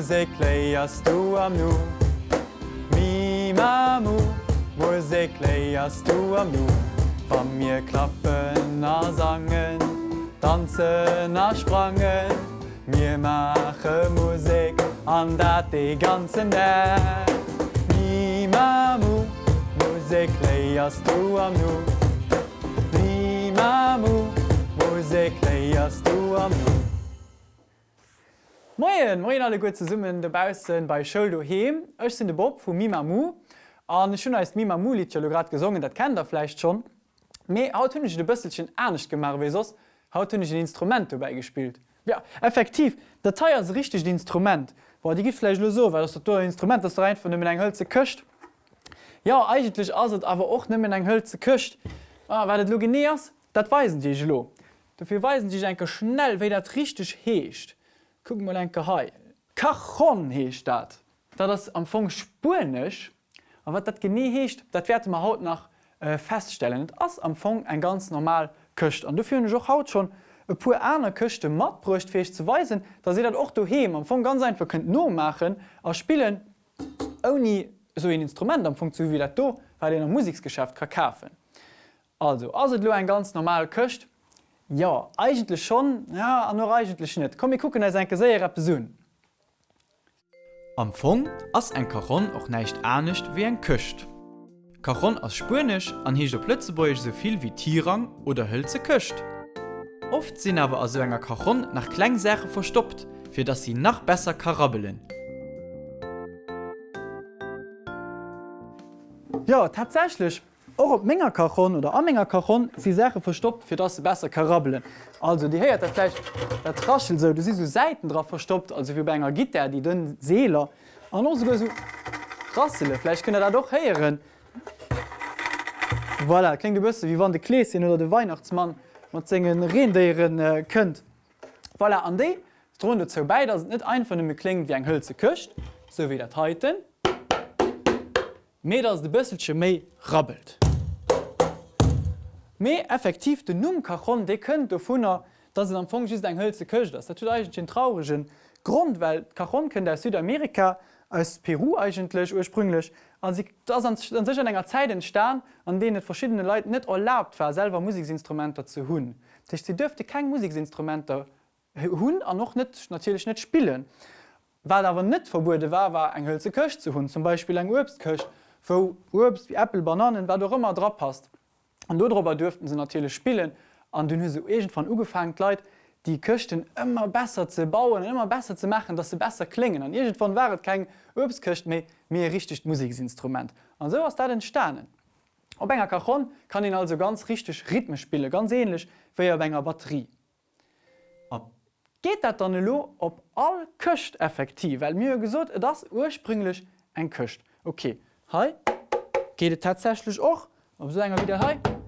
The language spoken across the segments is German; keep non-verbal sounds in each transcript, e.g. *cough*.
Musik leierst du am Nu. Mi Mamu, Musik leierst du am Nu. Von mir klappen a sangen, tanzen a sprangen. Mir mache Musik an dat de ganzen Nacht. Mi Mamu, Musik leierst du am Nu. Mi Mamu, Musik leierst du am Nu. Moien Moien alle gut ze summen debausen bei Schuldo heem. Ech sinn de Bob vu Mimamu an schon als Mimamu Li grad gesungen, dat kennt der fleicht schon. méi hautnech de bësselchen ernstnecht gemar wie sos hautnech Instrument beigespielt. Ja effektiv, Dat Teil as richtig Instrument, war die giflech so, weil das Instrument das rein von dem eng hölze köcht. Ja eigentlich as awer och nimmen eng hölze köcht. Ah, wat lo geniers, dat weisen Dich lo. Dafür weisen Dich enke schnell, wéi dat richtig heescht. Guck mal enke hei. Kachon heecht. Dat das am Fong spurnech, a wat dat genie heecht, dat werd ma haut nach äh, feststellen. ass am Fong ein ganz normal köcht. an du fir joch haut schon e pu Äner köchte mat brucht fech zu weisen, da se dat och du he am Fong ganz einfach könnt no machen a spielen oni so ein Instrument am Fong zu wie dat do, weil den der Musiksgeschäft kakafen. Also as du ein ganz normal köcht, Ja eigentlich schon ja, an nur eigentlich net. Komm ich gucken en gesäier besun. Am Fong ass en Karon och neicht ernstnecht wie en köcht. Karon ass spurnesch an der Plötzebeich soviel wie Tierrang oder hölze köcht. Oft sinn awer as enger Karon nach Kklengsäche verstoppt, fir dass sie nach besser karabelen. Ja tatsächlich Och op ménger Kachon oder amménger Kachon si Säche verstoppt, fir dat se besser karabelen. Also Di heiert derläich der traschel se, du si so Säiten drauf verstoppt, also fir enger Git er die dënn Seeler an no go so Rassele, Fläich kënne er doch heieren. Voilà, kling de bësse, wie wann de Kkleessinn oder de Weihnachtsmann mat zingen Reendeieren äh, kënnt. Voilà, an déi runde zou bei, dats net ein vun dem kling wie eng hëllze köcht, so wie dat heiten. Me ass de bësselsche méi rabbelt méi effektiv de Numm kachon de kënnt vunner, dat se am Fong eng hëllze köcht ass. Dat eigen trauregen Grund, well Kachon kënnt der Südamerika als Peru eigentlech ursprünglech sech an enger Zeit entstan, an de et verschiedene Leiit net erlaubt war selber Musiksinstrumenter zu hunn. Tech sie dürfte kein Musiksinstrumenter hunn an noch net natürlich net spielen. Weil awer net verbude war war eng hölze köcht zu hunn, zum Beispiel eng Obstköcht, wo Obst wie Apple Bananen, war du immer drauf passt. An darüber dürften sie natürlich spielen an den Hysegent von Ugefangen Leiit, die köchten immer besser zu bauen, immer besser zu machen, dass sie besser klingen. An irgend von waret kein Obstköcht mehr, mehr richtig Musiksinstrument. Und so was da den Sternen. Ob enger Kachon kann ihn also ganz richtig Rhythme spielen, ganz ähnlich wie er enger Batterie. Ob geht dat dann lo op all köcht effektiv, weil mir gesot das ursprünglich ein köcht. Okay, Hi geht tatsächlich auch, ob so enger wieder he?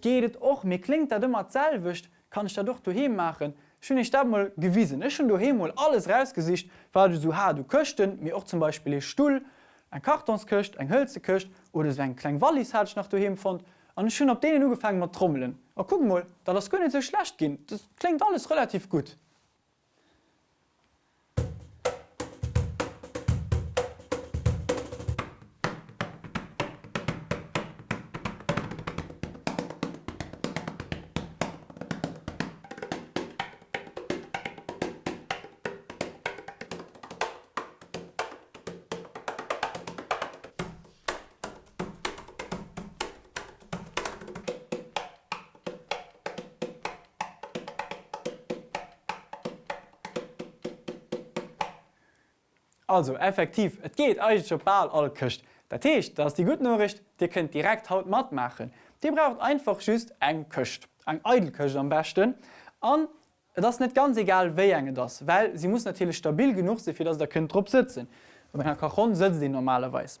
Geet och mir klingt dat immer zellwicht, kann ich da doch du he machen. Schön ich da mal gewiesen. Ich schon du hemol alles rausgesicht, weil du so ha du köchten, mir auch zum Beispiel e Stuhl, ein Kartonsköcht, ein Hölze oder so ein klein Wallis hat nach du fand. Und schön op denen gefangen mal trommeln. Aber guck mal, da das könnte so schlecht gehen. Das klingt alles relativ gut. Also effektiv, et geht euch ball all köcht. Dat Techt, dats die gut Norricht, Di könnt direkt haut mat machen. Die braucht einfach schüst eng köcht, eng Eidelköcht am besten an das net ganz egal wéi enge das, weil sie muss natürlich stabil genug se fir dats der könnt trop sitzen. Herr Kachon sitzt die normalerweise.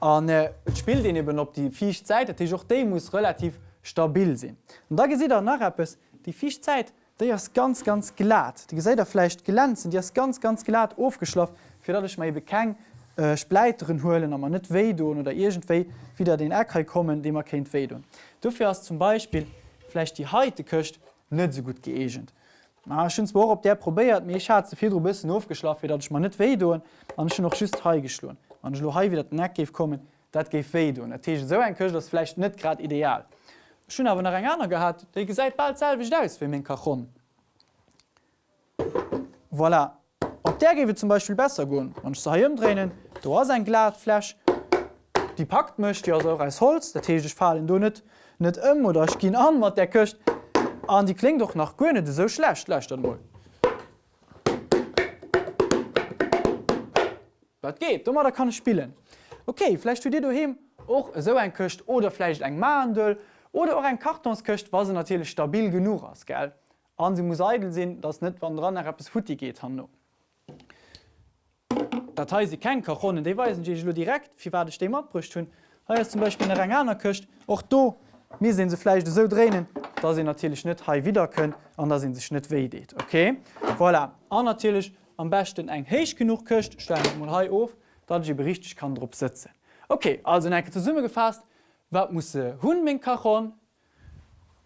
An äh, Spiel den eben op die Fiechzeit, auch de muss relativ stabil sinn. Und da gesit er nach es die Fiechzeit, Di as ganz ganz. Die Gesäder flecht glänzen, Di as ganz ganz glat aufgeschlafen, fir datch mei bekeng äh, Spleiteren hoelen man net Weidun oder egentéi wieder den Äckei kommen, de man kenint Weidun. Dufir as zum Beispiel flecht die heite köcht net so gut geegent. schonbar op der probiert mir ich hat ze viel bis aufgeschlafen dat ich man net we doen an schon noch schüst he geschloen an lo he wie dat net geef kommen dat geif we doen so ein köch das flecht net grad ideal schon aber nach enger gehabt. De ge seit bald sel wie aus wie min kachon voilà. Op der gewe zum Beispiel besser gun man drehen du hast ein glatflasch. Die packt mcht ja so als holz der te fallen du net net ëm oder ich gin an wat der köcht an die kling doch nach Gönne so schlecht leicht mo. Dat geht? Dummer da kann ich spielen. Okay, vielleicht du dir du hin och so ein köcht oder vielleicht eng Mandel oder auch ein Kartonsköcht was se natürlich stabil genug as ge. An sie muss eitel sinn, dass net wann dran es futti geht han. Datei sie kein Kachonen, de weisen direkt wie war de Ste abbrücht hun. zum Beispiel eine Ranganer köcht och du mir sinn se fleisch so drehen, da sie natürlich net ha wieder können an da sind sich net we deet. Okay voilà. an natürlich am besten eng heich genug köcht ha of, dat sie berichtig kann Dr sitzen. Okay, also enke zur Summe gefasst, wat muss hun min kachon?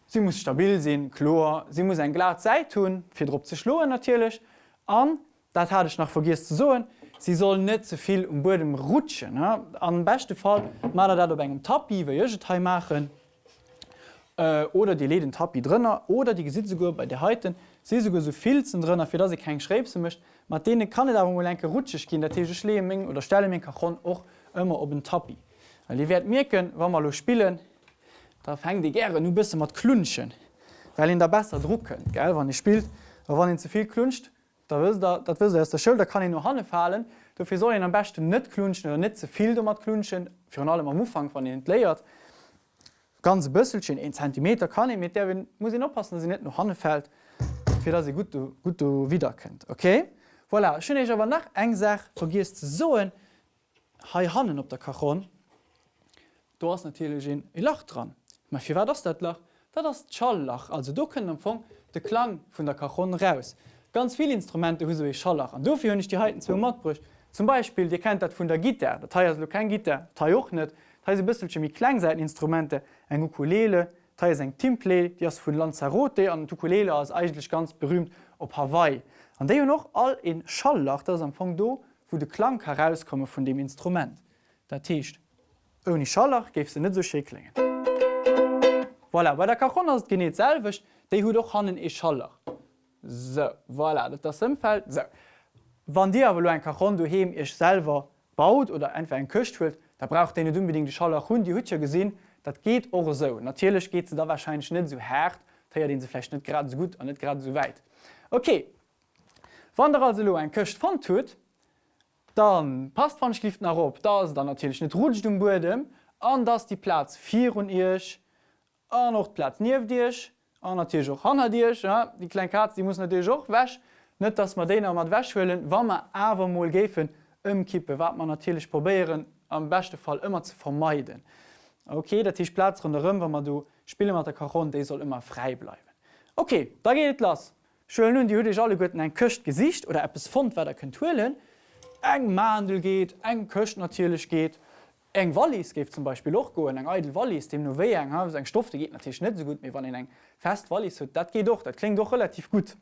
Sie muss stabil sinn, chlor, sie muss ein Glas Zeit tun, fir Dr ze schloen natürlich an dat hatte ich noch vergis zu soen. Sie sollen net zuviel so um Bodem rutschen. Am beste Fall mal dat op engem Tapi wie machen, äh, oder die leden Tapi drinnner oder die Gesitzegur bei der Heiten se so so filzen drinnner, fir dat se kein Schrebse mischt. Ma dee kann da enke rutschech gin der tege Schleming oder stelle min Kachon och immer op den Tapi. Die werd mirken, wann man lo spielen, da fäng die gerne nu bisse mat klunschen, weil in der besser drucken ge wann ich spielt, wann den zuviel kluncht, dat der Schul, da kann ich nur hanne fallen. Soll am beste net klunschen oder net zuviel mat klunschen, Fi allem am Ufang van den entléiert ganz bësselchen 1 cm kann ich mit der muss oppassen, sie net noch hanne fällt, fir dat se gut gut wieder kennt. Okay? Voilà, schön ich aber nach eng sech vergisst soen ha hannen op der Kachon. Du hast natürlich e Lach dran. Ma fir war das dat lach? Dat das Schalllach, also du können empfang de Klang vun der Kachon raus. Ganz viele Instrumente hu ich Schallach. du hun ich die Heiten zu Matbruch. Zum Beispiel Di kennt dat vun der Gitter, Dat kein Gitter, joch net, se bisselche mi Kleinseiteninstrumente eng Ukulele, eng Teamplay, die ass vun Lanzarote an Ukulele as eigentlich ganz berühmt op Hawaii. An déi noch all in Schallach dats am Fong do, wo de Klang herauskomme vun dem Instrument. Dat techt. Oni Schallach geif se net so scheklingen. Voilà, bei der Kachon as geneet selwech, déi hu doch hannen e Schallach. So, voilà, dat das Simfeld. So. Wann Dir awer en Kachon du hem ech selber baut oder einfach en köcht huet, da braucht den unbedingt die Schaller hun die Hütscher gesinn, dat geht or so. Natürlich geht ze da wahrscheinlich net so hart, ja den sefle net gerade so gut an net gerade so weit. Okay, Wann der also ein köcht von tut, dann passt van schlift nach op, da dann natürlich net rutsch um Bodem, an dass die Platz 4 und Ich, an noch Platz nie Dich, an natürlich auch han Dich, ja? die kleine Katze die muss natürlich auch wäsch, net dass man den mat wäschwllen, wann man awermol gefen ëmkippe, wat man natürlich probieren am beste Fall immer zu vermeiden. Okay, dat Tisch Platz run derëm, wann man du spiele mat der Karon, de soll immer frei bleiben. Okay, da geht lass. Schön nun die hue alle Götten ein köcht Gesicht oder es fund wer der kentuelen. Eng Mandel geht, eng köcht natürlich geht. eng Wallis gibt zum Beispiel auch go eng Edel Wallis, dem nur eng eng Stoffe geht natürlich net so gut wie wann eng fest Wallis dat geht doch, dat klingt doch relativ gut.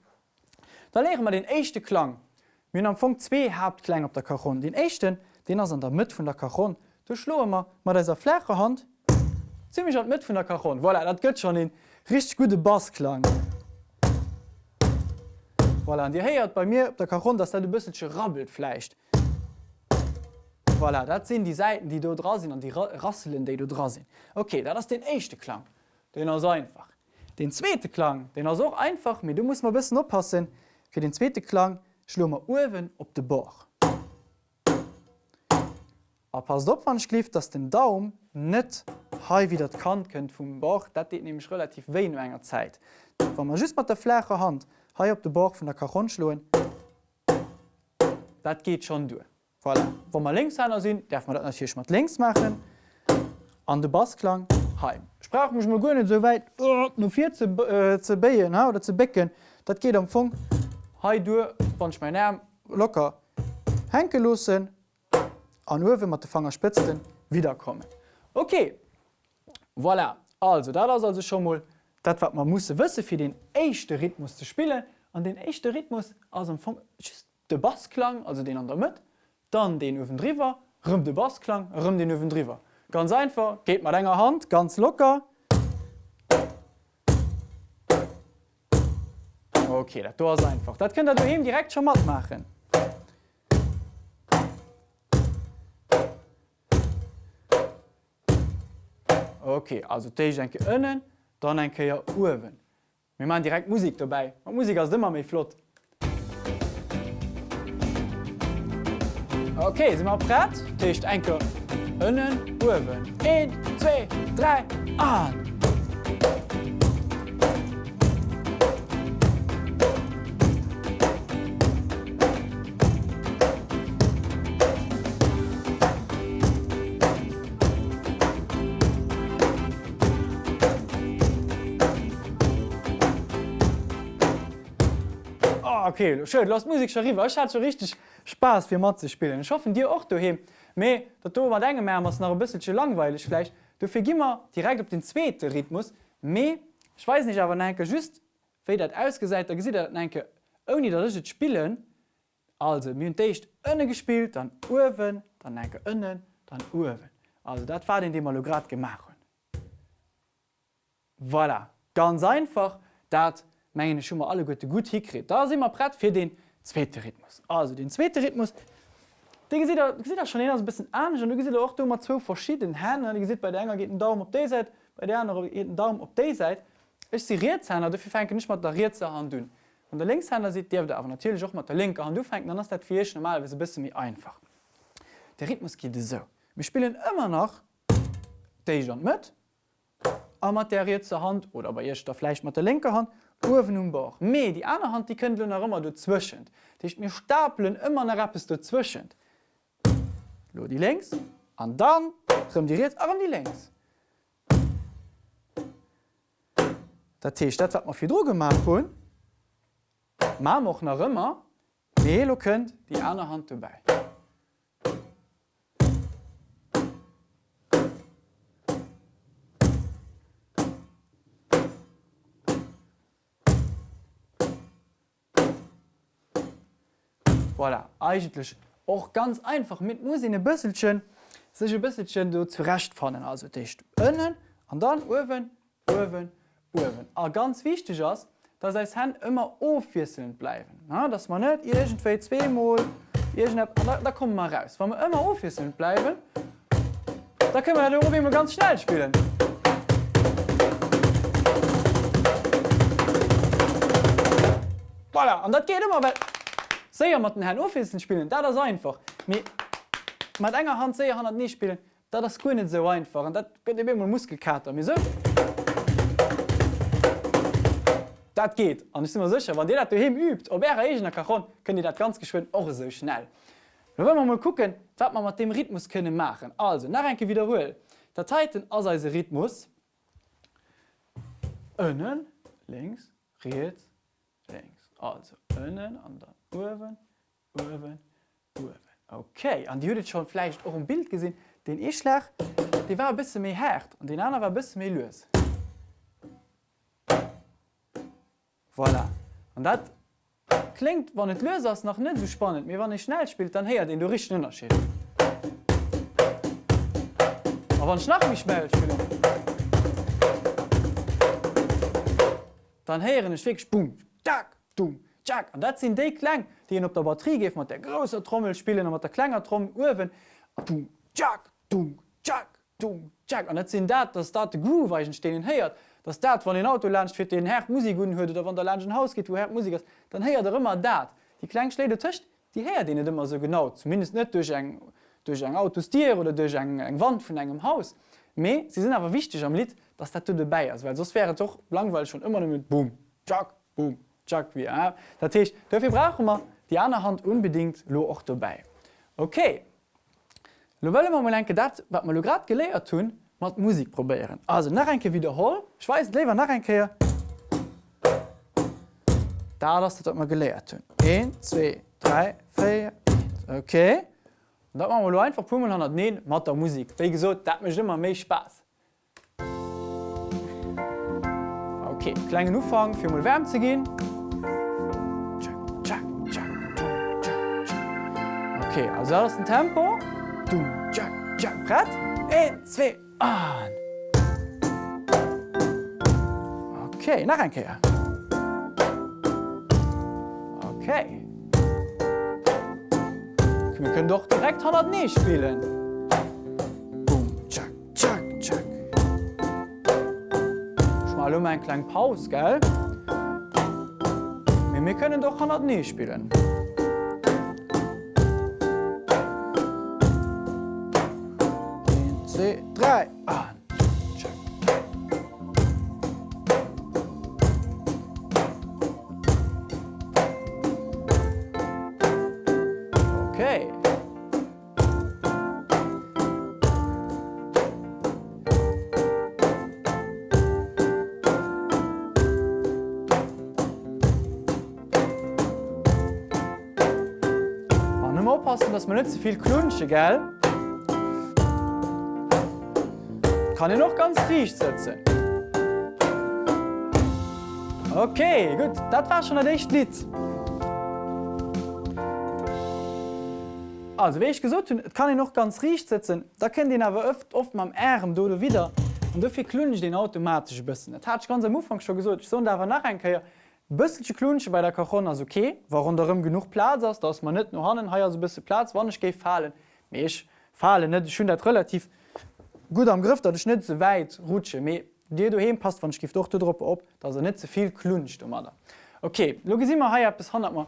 Da lehren wir den echte Klang. Min am Funk zwei Hauptklang op der Karon. Den echten, den ass an der Mët vun der Kachon. Du schlo immer mat déser Flächer Hand ziemlich an mit vun der Kachon. Wol voilà, dat gëtt schon den rich gute Bassklang. Voilà, an Di héiert bei mir op der Kachon, dats dat du bësselsche rabbelt fleicht. Voilà, dat sinn die Seiten, die du dra sinn an die Rasselen, déi du dra sinn. Okay, dat ass den echte Klang. Den er einfach. Den zweete Klang, den er so einfach mir du musst mal bisssen oppassen, fir den zweete Klang schlummer Uwen op de Bauch. A pass op wann schlieft, dats den Daum net hai wie dat kann kënnt vum Bach, dat deet nämlich relativ wéi enger Zeit. Wa man just mat der Flächer Hand hai op de Bach vun der Kachon schloen, Dat geht schon due. Voilà. Wo man links einer sinn, derf man dat natürlich mat links machen an de Bassklang heim. Sprach michch mal gonnen soweit oh, no vier ze äh, beien oder ze becken, dat geht am Funk. Hai du wannch mein Name locker henkelossen, an Uwe mat de Fanger spitzten wiederkommen. Okay, voilà. also da das also schon mal dat wat man muss wësse fir den eischchte Rhythmus zu spielen an den echte Rhythmus aus dem Funk de Bassklang, also den an der Mitte, dann den Öwen drüber, rum de Bassklang, rum den Öwen drüber. Ganz einfach, geht mal enger Hand, ganz locker. Okay, das ist einfach. Das könnt ihr daheim direkt schon mal machen. Okay, also ich enke ënnen, dann enke ja Uwen. Wir machen direkt Musik dabei. Und Musik ist immer mehr flott. Okay, sind wir bereit? Tisch enke ënnen, Uwen. 1, 2, 3, an! Ah, okay schön lass Musik schon rüber ich hatte so richtig Spaß für Matze spielen. Ich hoffe dir auch du me dat war de Mä noch ein bisschen langweilig vielleicht. Du fi immer direkt op den zweiten Rhythmus. Me ich weiß nicht aber neke just dat ausgeseit da gesieht enke oni dat spielen also mycht ënne gespielt dann Uwen dann enke ënnen dann Uwen also dat war den grad gemacht voilà. Ganz einfach dat schon mal alle gute gut hikrit. Da sind immer brett für den zweiten Rhythmus. Also den zweiten Rhythmus den sieht er schon ein bisschen anders und du siehst auch immer zwei verschiedene Hände. Du siehst bei der einen geht ein Daumen auf die Seite, bei der anderen geht ein Daumen auf die Seite. Ich sehe Rätselhänder, dafür fängt nicht mit der Rätselhand an. Und der Linkshänder sieht der aber natürlich auch mit der linken Hand. Du fängst dann ist das für dich normalerweise ein bisschen mehr einfach. Der Rhythmus geht so. Wir spielen immer noch die Hand mit, aber mit der Rätselhand oder bei ihr vielleicht mit der linken Hand Kurven um Bauch. Me die andere Hand die könnt noch immer dazwischen. Dicht mir stapeln immer eine Rappes dazwischen. Lo die längs an dann rum die jetzt die längs. Der Tee dat wat man viel Dr gemacht hun. Ma noch nach immer Melo könnt die andere Hand dabei. Voilà, eigentlich auch ganz einfach mit muss ein bisselchen sich ein zurecht fallen also dicht innen und dann Uwen, Uwen, Uwen. Aber ganz wichtig ist, dass das Hand immer aufwieselnd bleiben ja, dass man nicht irgendwie zweimal da, da kommen wir raus. Wenn wir immer aufwieselnd bleiben da können wir immer ganz schnell spielen. Voilà, und das geht immer weil Seier mat den Herrn Office spielen, da das einfach. mat enger Hand se han nie spielen, da das ku net so einfach. dat immer Muskelkater mir so. Geht an immer sicher, wann Di dat du hem übt, Ob er egener Kachon können die dat ganz geschwind och so schnell. wenn man mal gucken, wat man mat dem Rhythmus könne machen. Also nach enke wiederhol. Dateiten as Rhythmus ënnen, links, rechts, links. Also ënnen an der Uwen, Uwen, Uwen. Okay, an die huet schon vielleicht auch ein Bild gesehen, den Ischlech, die war ein bisschen mehr hart und den anderen war ein bisschen mehr los. Voilà. Und das klingt, wenn es los ist, noch nicht so spannend. Aber wenn ich schnell spiele, dann hört den du richtig Unterschied. Aber wenn ich nach mich schnell spiele, dann hören ich wirklich Boom, Tack, Dumm. Jack. An dat sinn déi kleng, die en op der Batterie geef mat der grosser Trommel spielen mat der klenger Tromm wen Jack Jack Jack. An net sinn dat dats dat de Growechen stehen heiert, dats dat van den Auto lcht fir den Herr Musik hun huet, der van der Landgen Haus geht, wo Herr Musik ist, dann heiert er immer dat. Die Kleinschläde töcht, die her den immer so genau, zumindest net durch eng durch eng Autostier oder durch eng eng Wand vun engem Haus. Me sie sind aber wichtig am Lied, dass dat du dabei ist, weil sos wäre doch langweil schon immer mit Boom Jack Boom Wie äh. Dat dafür brauchen wir die andere Hand unbedingt auch dabei. Okay. Lo wollen wir mal enke dat wat man grad geleiert tun mat Musik probieren. Also nach enke wiederhol Schweiß lever nach enke Da das dat man geleiert tun. 1 2 3 4 Okay. Dat man lo einfach pu 100 ne mat der Musik. Wie gesot dat mech immer méi Spaß. Okay, kleinen Ufang fir mal wärm zu gehen. Okay, also aus dem Tempo. Du, Jack, Jack, Brett. Ein, zwei, an. Okay, nach ein Kehr. Okay. Wir können doch direkt 100 nie spielen. Boom, Jack, Jack, Jack. Schmal um einen kleinen Pause, gell? Wir können doch 100 nie spielen. Zwei, drei, an. Okay. Man oppassen, dass man nicht zu viel klunsche, gell? Kann ich noch ganz dicht setzen. Okay, gut, das war schon ein echt Lied. Also wie ich gesagt habe, kann ich noch ganz richtig setzen. Da kennt den aber oft oft am Arm oder wieder. Und dafür klunge ich den automatisch ein bisschen. Das hatte ich ganz am Anfang schon gesagt. Ich soll da nachher ein bisschen klunche bei der Cajon ist okay, warum darum genug Platz ist, dass man nicht nur haben, hier so ein bisschen Platz, wann ich gehe fallen. Ich falle nicht, ich finde das relativ gut am Griff, dat net ze weit rutsche méi Dir du hem passt van Skift doch Dr op, dat er net zeviel kluncht um da. Okay, Lo immer ha bis 100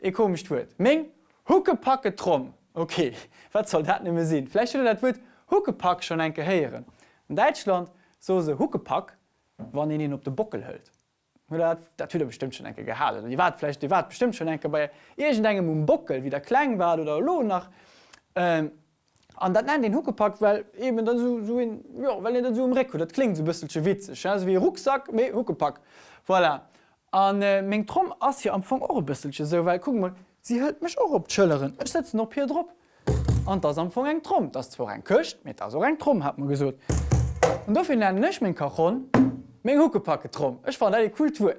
E komisch huet. Mg Hucke packe tromm. Okay, *laughs* wat soll dat nimme sinn? Fläch dat wurt Huckepack schon enke heieren. In Deutschland so se Huckepack, wann en op de Bockel hëlt. Dat bestimmt schon enke gehalen. Die watfle die wat bestimmt schon enke bei Egent engem um Bockel, wie der klein war oder lo nach. Ähm, an dat nennt den Huckepackt, weil eben dann so, so in, ja, weil dat so Rekord, dat klingt so bisschen witzig also wie Rucksack méi Huckepack. Voilà. an äh, még Tromm ass hier am Fong eure bisselche so weil guck mal sie hält michch auch op Tëllerin Ech setzt noch hier drop an das am Fong eng Tromm. Das war ein köcht mit as eng Tromm hat man gesot und dofir nennen nech min Kachon még Huckepacke Tromm Ech war die Kultur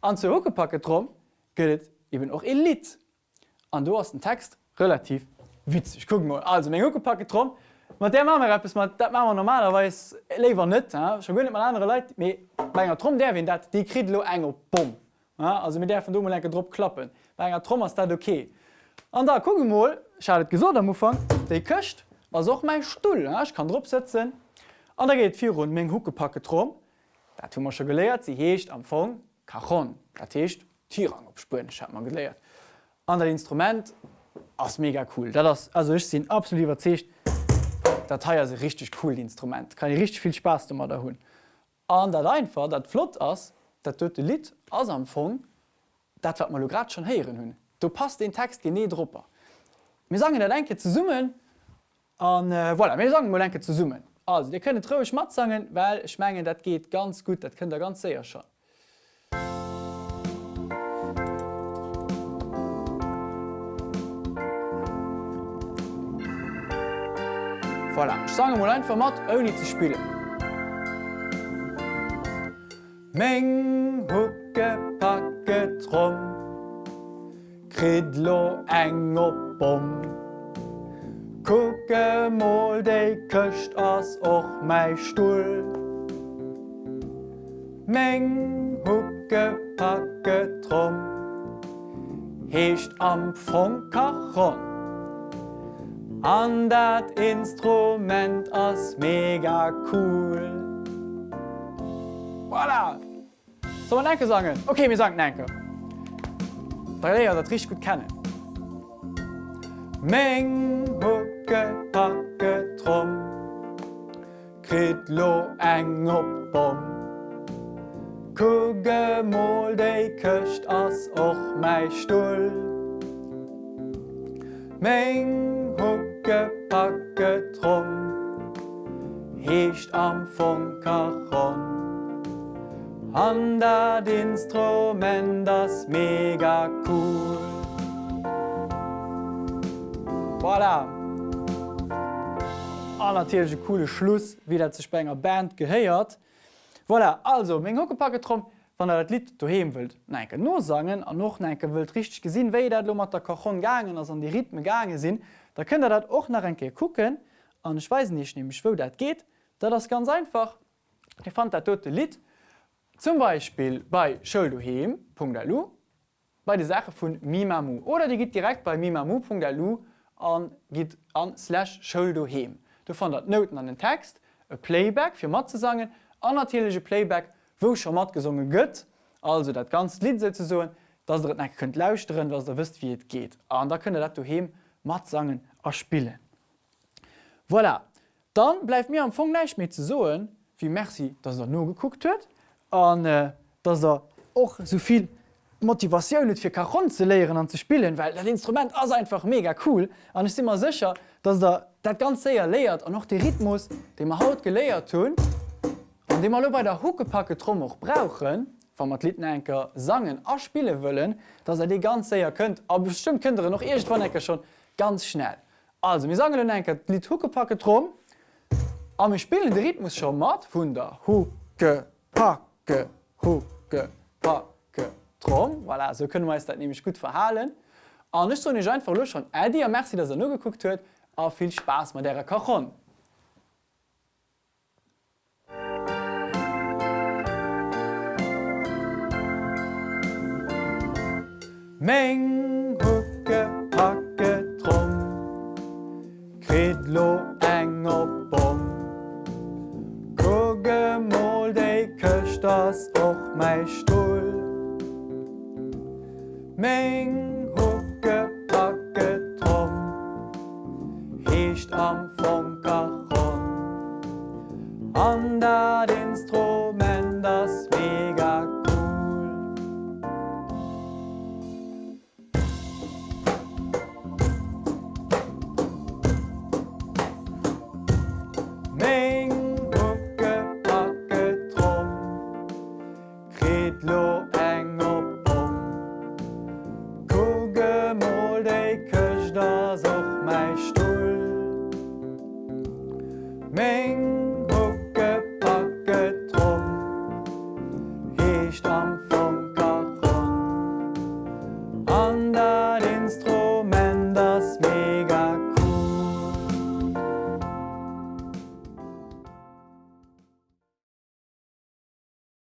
an ze Huckepacke Tromm gëtt eben auch Elit an du hast den Text relativ witzig guck mal. Also mein Huckepacke trom mit der Mama das machen normalerweise lever nicht ja? schon mal andere Leute bei einer Trom der wenn dat die kriegt lo enger Bom ja? also mit der von du like Dr klappen bei einer Trom ist dat okay. An da guck mal schadet gesund am Anfang der köcht was auch mein Stuhl ja? ich kann drauf setzen an da geht vier rund Menge Huckepacke trom da tun wir schon gelehrt. Sie hecht am Fong Kachon dat hecht Tierrang opspuren hat man gelehrt. An der Instrument ass mega cool. Das, also ich sinn absolut überzecht, Datei se richtig cool Instrument. Kan ich richtig viel Spaß du da hunn. An dat einfach dat Flot ass, dat tote Lit as am Fong, dat wat mal grad schon heieren hunn. Du passt den Text gene Drpper. Wir sagen der Denke zu summen an äh, voilà, mir sagen Molenke zu summen. Also Di könne trouch mat sagen, weil schmengen dat geht ganz gut, dat könnt der ganz sehr schon. Voilà. Sange mal einfach mat oni ze spielen. Meng hucke packe trom Kridlo eng op bom Kucke moll déi köcht ass och mei Stuhl. Meng hucke packe trom Hecht am Fonkachon an dat Instrument ass mega cool. Voilà. So man enke sagen. Okay, mir sagen enke. Da dat rich gut kennen. Meng hucke packe tromm Kritlo eng op bom Kugemol déi köcht ass och mei Stuhl Meng hucke Packe Hecht am Kachon An dat Instrument das mega cool. Voilà. Annatiersche coole Schluss wie dat ze Spenger Band gehéiert. Voilà, also még Hokepacke trom wann er dat Lied du he wilt neke no sagen an noch enke wild richtig gesinn wéi dat lo mat der Kachon gangen ass an die Rhythme gange sinn da könnt er dat och nach enke kucken an Schweeisen nicht nämlich wo dat geht. Da das ganz einfach. Ich fand der tote Lied. Zum Beispiel bei Schulduhem.lu bei die Sache vun Mimamu. Oder die geht direkt bei mimamu.lu an geht an slash Schulduhem du fand dat Noten an den Text e Playback fir mat zu sagen. An natürlichsche Playback wo schon mat gesungen gëtt, also dat ganz Lied se so, dats er net könnt lauschteren, was der wisst wie het geht. an da könne dat du he mat sangen erspielen. Voilà. Dann bleif mir am Fong neich mit ze soen, wie Merci, dats er no geguckt huet, an äh, dats er och soviel Motivationun fir Karon ze leieren an ze spielen, weil dat Instrument ass einfach mega cool an ist immer sicher, dass er dat ganz séier leiert an noch de Rhythmus, de er haut geléiert tun, An de mal bei der Huckepacke Tromm och brauchen, Wa mat Litenker sangen aspiele wëllen, dats er de ganz séier kënnt, a bestimmt er noch vannecker schon ganz schnell. Also mir sagen enker Lit Huckepacke Tromm, Am ich spielen de Rhythmus schon mat vun der Huke packe Huke packe Tromm, voilà, so können we dat nämlich gut verhalen. An nicht so nicht einfach schon Ädi Merci, dass er nur geguckt huet, a viel Spaß mat der Kachon. Meng huke Kridlo eng op bom Kugemol déi köcht ass och mei Stuhl. Meng